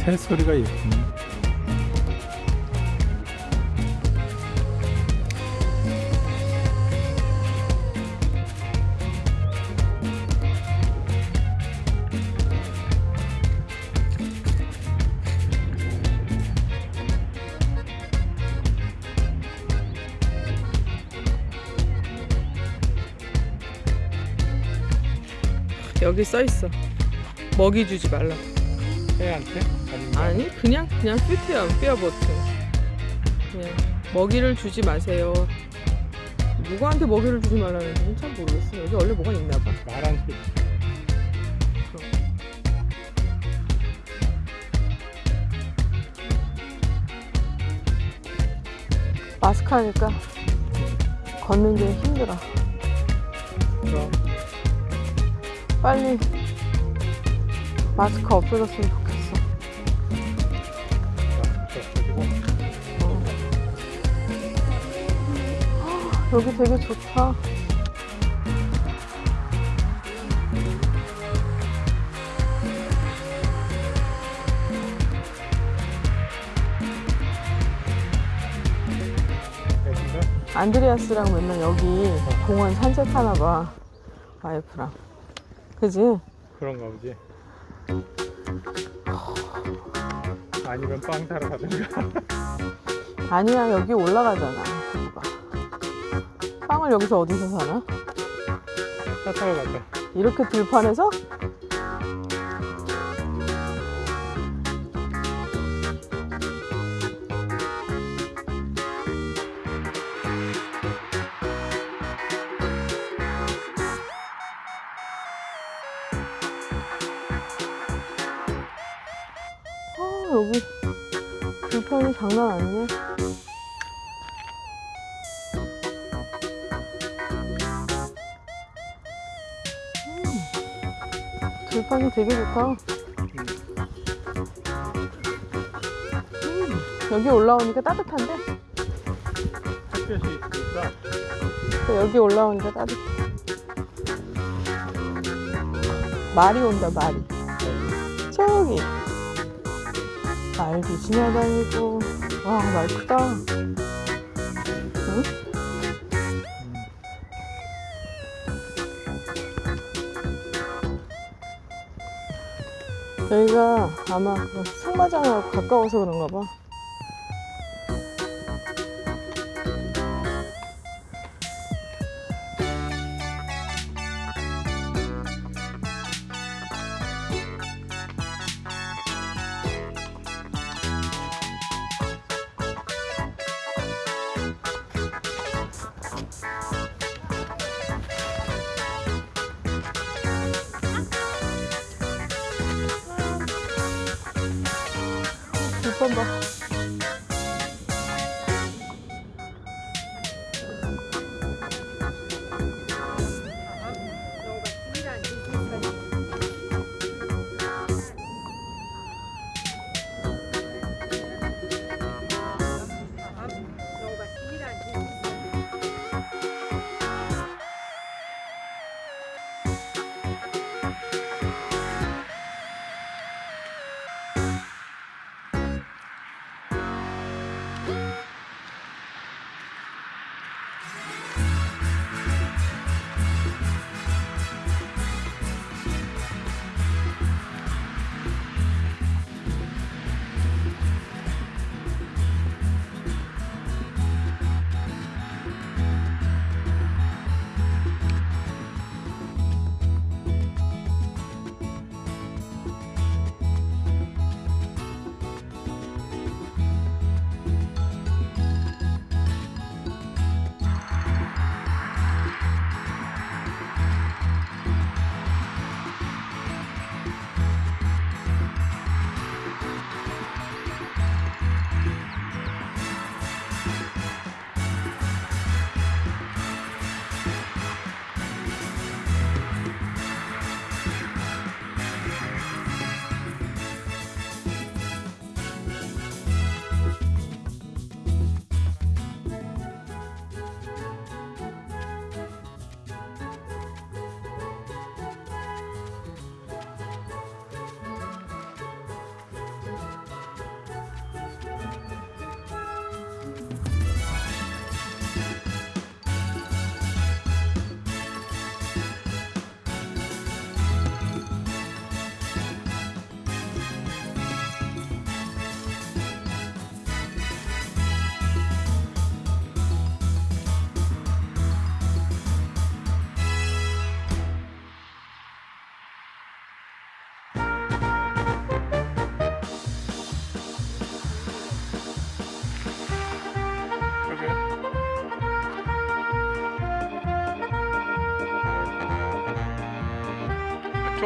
새 소리가 예쁘네. 여기 써 있어. 먹이 주지 말라. 새한테? 아니 그냥 그냥 퓨트야 퓨어보트. 그냥 먹이를 주지 마세요. 누구한테 먹이를 주지 말라는지는 잘 모르겠어. 여기 원래 뭐가 있나 봐. 말한테 마스크 하니까 걷는 게 힘들어. 그럼 빨리 마스크 없어졌으면 여기 되게 좋다. 안드레아스랑 맨날 여기 공원 산책하나 봐. 와이프랑. 그지? 그런가 보지. 아니면 빵 사러 가든가. 아니야, 여기 올라가잖아. 봐. 빵을 여기서 어디서 사나? 차 타고 가자. 이렇게 들판에서? 아, 여기 들판이 장난 아니네. 들판이 되게 좋다. 음, 여기 올라오니까 따뜻한데? 있으니까 여기 올라오니까 따뜻해. 말이 온다, 말이. 저기. 말도 지나다니고. 와, 말 크다. 응? 여기가 아마 그 승마장하고 가까워서 그런가 봐. 들판 봐. you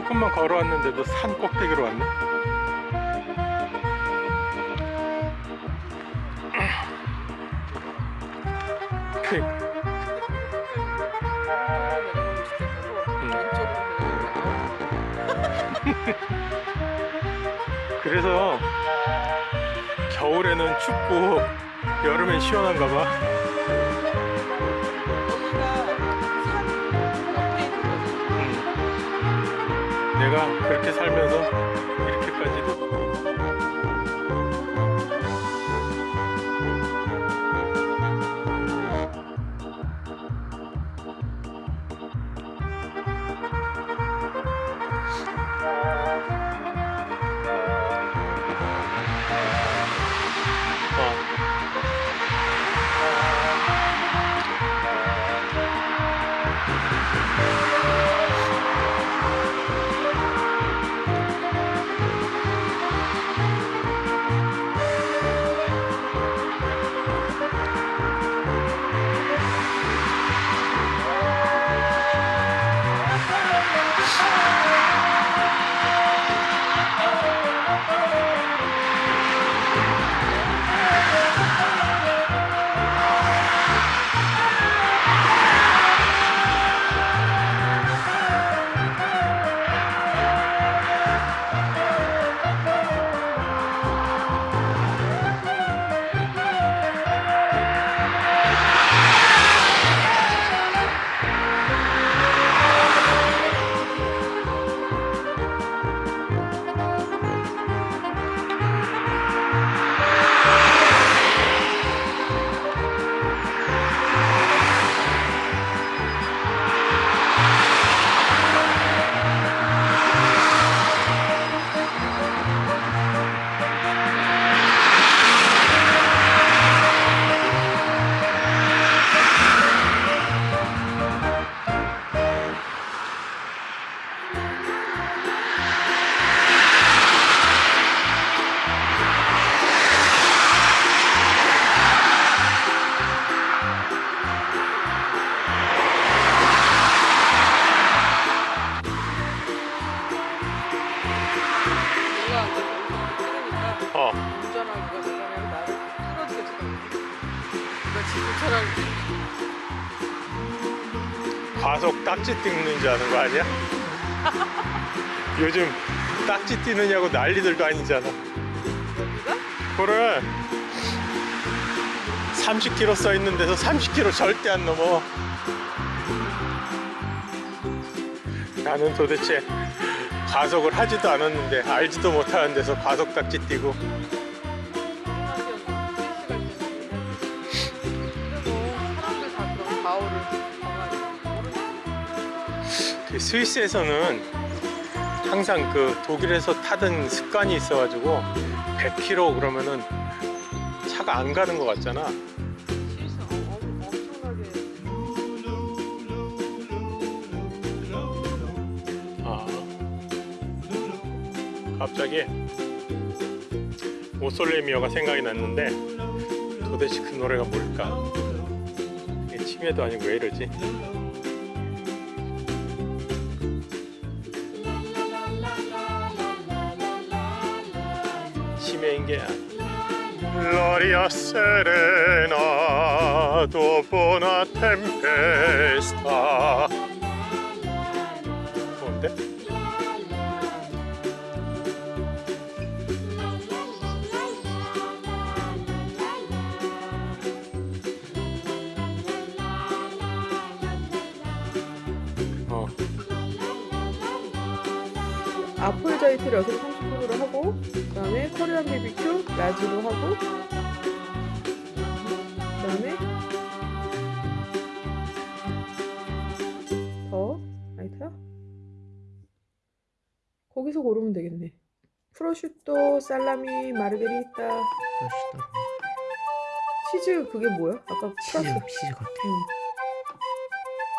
조금만 걸어왔는데도 산 꼭대기로 왔네. 그, 그래서 겨울에는 춥고 여름엔 시원한가 봐. 내가 그렇게 살면서 이렇게까지도 딱지 뜯는 줄 아는 거 아니야? 요즘 딱지 띄느냐고 난리들도 아니잖아. 그래. 30km 써 있는 데서 30km 절대 안 넘어. 나는 도대체 과속을 하지도 않았는데 알지도 못하는 데서 과속 딱지 띄고 사람들 다 그런 그 스위스에서는 항상 그 독일에서 타던 습관이 있어 가지고 100km 그러면은 차가 안 가는 것 같잖아. 아, 갑자기 오솔레미어가 생각이 났는데 도대체 그 노래가 뭘까? 치매도 아니고 왜 이러지? 아니야. Gloria serena dopo una tempesta 뭔데? 어, 아폴자이트를 여기 서 30%로 하고 그 다음에 커리안 BBQ 라지로 하고 그 다음에 더 라이터요? 거기서 고르면 되겠네 프로슈토, 살라미, 마르게리타 맛있다. 치즈 그게 뭐야? 아까 치즈 플러스 치즈 같아. 응.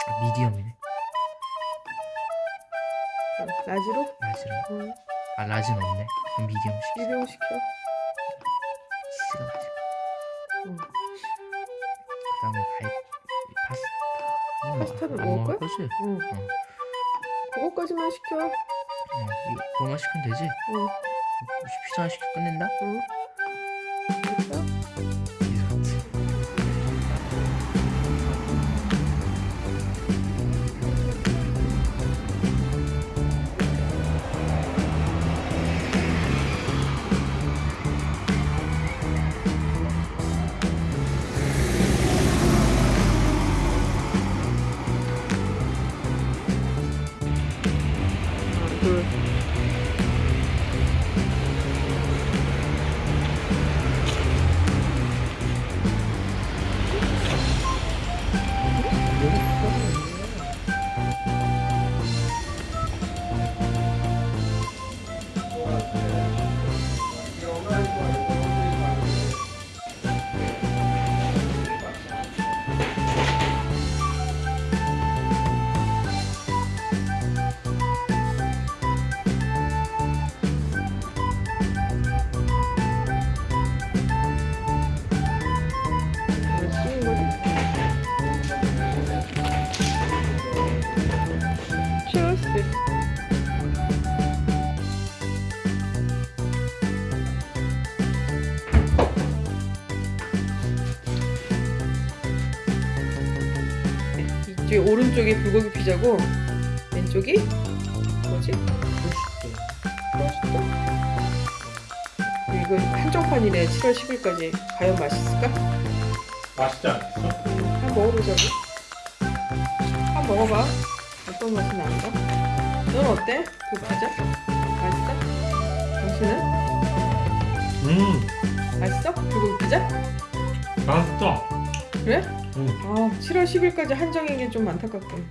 아, medium이네. 어, large로? large는 응. 아 large는 없네. 그럼 medium 시키. medium 시켜 치즈가 맛있다. 응. 그 다음에 가이 파스타. 이건 파스타도 안 먹을 거야? 거지? 응. 응. 그거까지만 시켜 어, 이거 그거만 시키면 되지? 응. 피자 하나 시켜 끝낸다? 응. 오른쪽이 불고기 피자고 왼쪽이 뭐지? 토스트? 이거 한정판이네 7월 10일까지 과연 맛있을까? 맛있지 않겠어? 한번 먹어보자고. 한번 먹어봐. 어떤 맛이 나는가? 넌 어때? 그 피자? 맛있어? 당신은? 음 맛있어? 불고기 피자? 맛있어 그래? 응. 아, 7월 10일까지 한정인 게 좀 안타깝군.